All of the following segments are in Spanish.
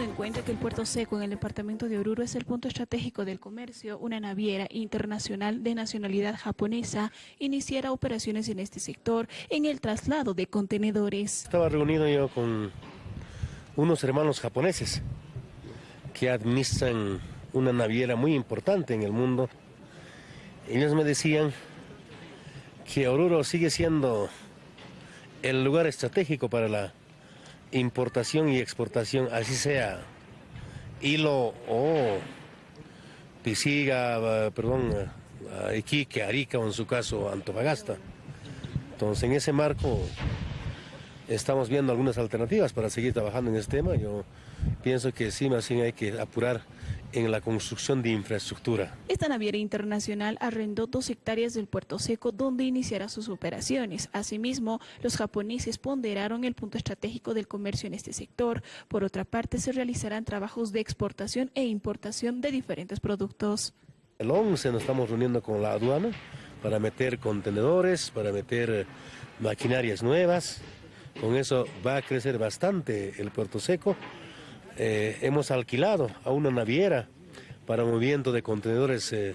en cuenta que el Puerto Seco en el departamento de Oruro es el punto estratégico del comercio, una naviera internacional de nacionalidad japonesa iniciará operaciones en este sector en el traslado de contenedores. Estaba reunido yo con unos hermanos japoneses que administran una naviera muy importante en el mundo. Ellos me decían que Oruro sigue siendo el lugar estratégico para la importación y exportación, así sea hilo o pisiga, perdón, Iquique, Arica o en su caso Antofagasta. Entonces en ese marco estamos viendo algunas alternativas para seguir trabajando en este tema. Yo pienso que sí, más bien hay que apurar en la construcción de infraestructura. Esta naviera internacional arrendó dos hectáreas del Puerto Seco donde iniciará sus operaciones. Asimismo, los japoneses ponderaron el punto estratégico del comercio en este sector. Por otra parte, se realizarán trabajos de exportación e importación de diferentes productos. El 11 nos estamos reuniendo con la aduana para meter contenedores, para meter maquinarias nuevas. Con eso va a crecer bastante el Puerto Seco. Eh, hemos alquilado a una naviera para movimiento de contenedores eh,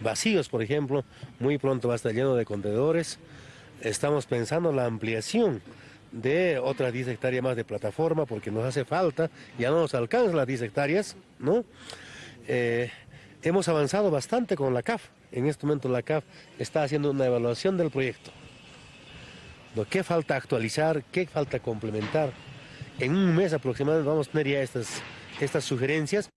vacíos, por ejemplo. Muy pronto va a estar lleno de contenedores. Estamos pensando en la ampliación de otras 10 hectáreas más de plataforma porque nos hace falta, ya no nos alcanzan las 10 hectáreas, ¿no? Eh, hemos avanzado bastante con la CAF. En este momento la CAF está haciendo una evaluación del proyecto. Que falta actualizar, qué falta complementar. En un mes aproximadamente vamos a tener ya estas, estas sugerencias